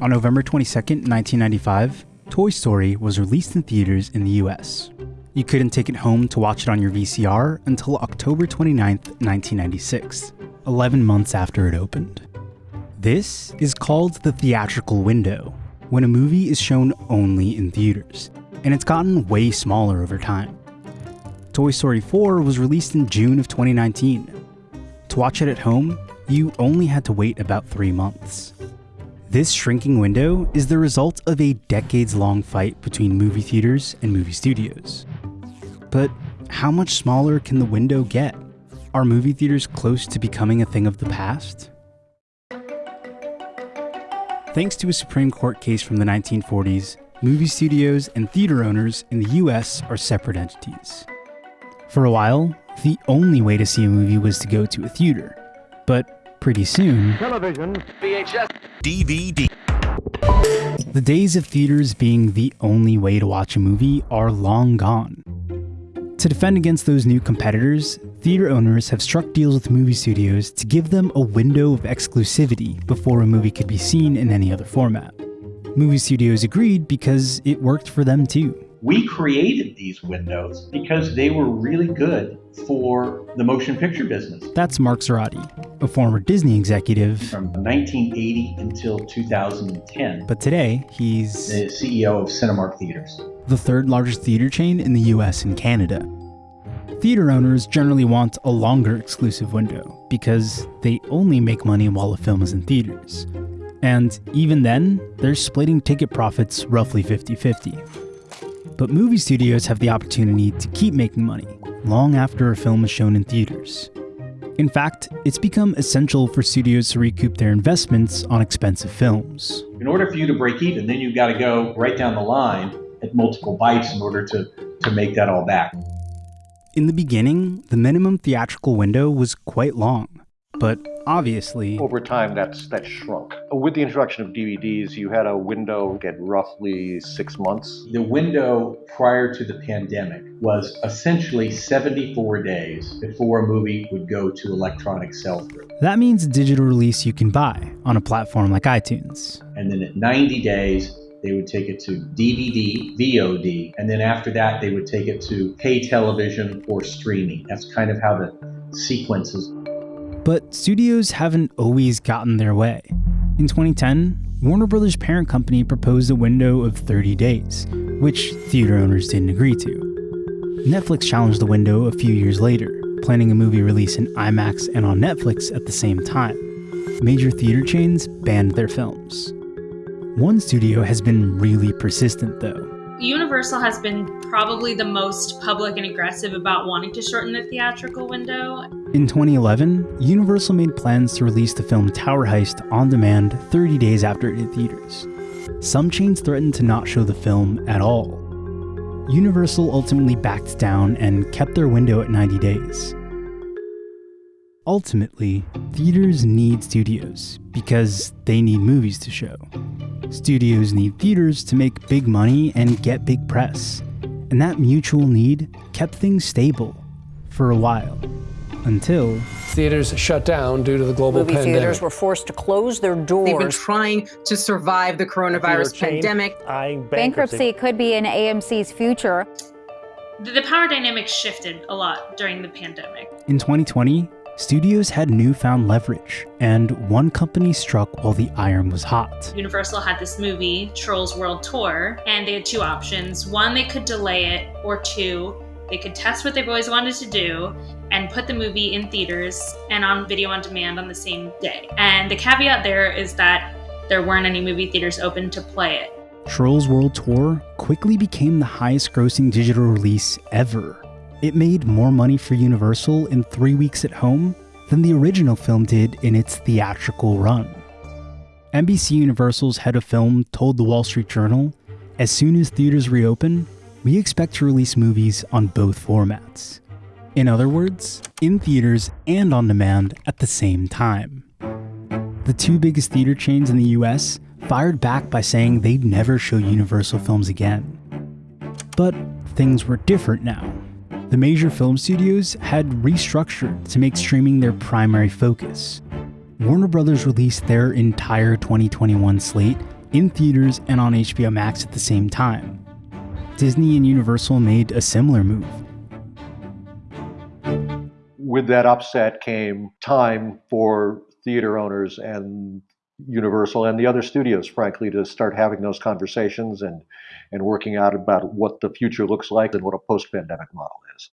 On November 22, 1995, Toy Story was released in theaters in the US. You couldn't take it home to watch it on your VCR until October 29, 1996, 11 months after it opened. This is called the theatrical window, when a movie is shown only in theaters, and it's gotten way smaller over time. Toy Story 4 was released in June of 2019. To watch it at home, you only had to wait about three months. This shrinking window is the result of a decades long fight between movie theaters and movie studios. But how much smaller can the window get? Are movie theaters close to becoming a thing of the past? Thanks to a Supreme Court case from the 1940s, movie studios and theater owners in the US are separate entities. For a while, the only way to see a movie was to go to a theater. But pretty soon, television, VHS, DVD. The days of theaters being the only way to watch a movie are long gone. To defend against those new competitors, theater owners have struck deals with movie studios to give them a window of exclusivity before a movie could be seen in any other format. Movie studios agreed because it worked for them too. We created these windows because they were really good for the motion picture business. That's Mark Zoradi, a former Disney executive. From 1980 until 2010. But today, he's the CEO of Cinemark Theaters, the third largest theater chain in the US and Canada. Theater owners generally want a longer exclusive window because they only make money while a film is in theaters. And even then, they're splitting ticket profits roughly 50 50. But movie studios have the opportunity to keep making money long after a film is shown in theaters. In fact, it's become essential for studios to recoup their investments on expensive films. In order for you to break even, then you've got to go right down the line at multiple bites in order to, to make that all back. In the beginning, the minimum theatrical window was quite long, but obviously over time that's that shrunk. With the introduction of dvds you had a window at roughly six months. The window prior to the pandemic was essentially 74 days before a movie would go to electronic sell-through. That means digital release you can buy on a platform like itunes. And then at 90 days they would take it to DVD, VOD, and then after that, they would take it to pay television or streaming. That's kind of how the sequences but studios haven't always gotten their way. In 2010, Warner Brothers' parent company proposed a window of 30 days, which theater owners didn't agree to. Netflix challenged the window a few years later, planning a movie release in IMAX and on Netflix at the same time. Major theater chains banned their films. One studio has been really persistent, though. Universal has been probably the most public and aggressive about wanting to shorten the theatrical window. In 2011, Universal made plans to release the film Tower Heist on demand 30 days after it hit theaters. Some chains threatened to not show the film at all. Universal ultimately backed down and kept their window at 90 days. Ultimately, theaters need studios because they need movies to show. Studios need theaters to make big money and get big press. And that mutual need kept things stable for a while. Until theaters shut down due to the global Movie pandemic. theaters were forced to close their doors. They've been trying to survive the coronavirus pandemic. Bankruptcy. bankruptcy could be in AMC's future. The power dynamic shifted a lot during the pandemic. In 2020, Studios had newfound leverage, and one company struck while the iron was hot. Universal had this movie, Trolls World Tour, and they had two options. One, they could delay it, or two, they could test what they've always wanted to do and put the movie in theaters and on video on demand on the same day. And the caveat there is that there weren't any movie theaters open to play it. Trolls World Tour quickly became the highest grossing digital release ever it made more money for Universal in three weeks at home than the original film did in its theatrical run. NBC Universal's head of film told the Wall Street Journal as soon as theaters reopen, we expect to release movies on both formats. In other words, in theaters and on demand at the same time. The two biggest theater chains in the US fired back by saying they'd never show Universal films again. But things were different now the major film studios had restructured to make streaming their primary focus. Warner Brothers released their entire 2021 slate in theaters and on HBO Max at the same time. Disney and Universal made a similar move. With that upset came time for theater owners and Universal and the other studios, frankly, to start having those conversations and, and working out about what the future looks like and what a post pandemic model is.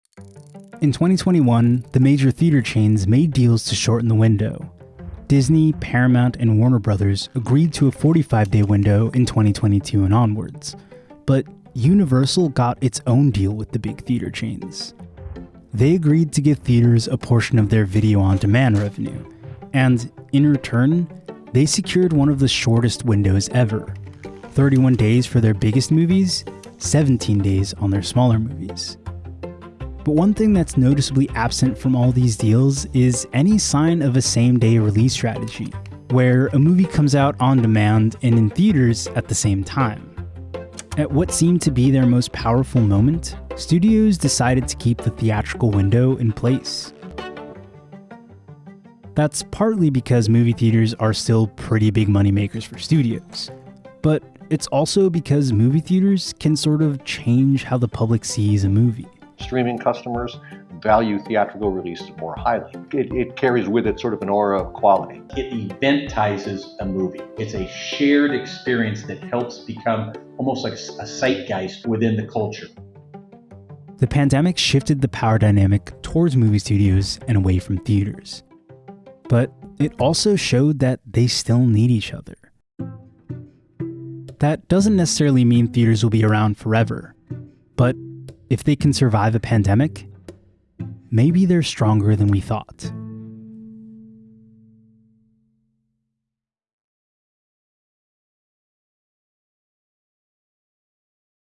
In 2021, the major theater chains made deals to shorten the window. Disney, Paramount, and Warner Brothers agreed to a 45 day window in 2022 and onwards. But Universal got its own deal with the big theater chains. They agreed to give theaters a portion of their video on demand revenue, and in return, they secured one of the shortest windows ever 31 days for their biggest movies, 17 days on their smaller movies. But one thing that's noticeably absent from all these deals is any sign of a same day release strategy, where a movie comes out on demand and in theaters at the same time. At what seemed to be their most powerful moment, studios decided to keep the theatrical window in place. That's partly because movie theaters are still pretty big moneymakers for studios. But it's also because movie theaters can sort of change how the public sees a movie. Streaming customers value theatrical releases more highly. It, it, carries with it sort of an aura of quality. It eventizes a movie. It's a shared experience that helps become almost like a zeitgeist within the culture. The pandemic shifted the power dynamic towards movie studios and away from theaters but it also showed that they still need each other. That doesn't necessarily mean theaters will be around forever, but if they can survive a pandemic, maybe they're stronger than we thought.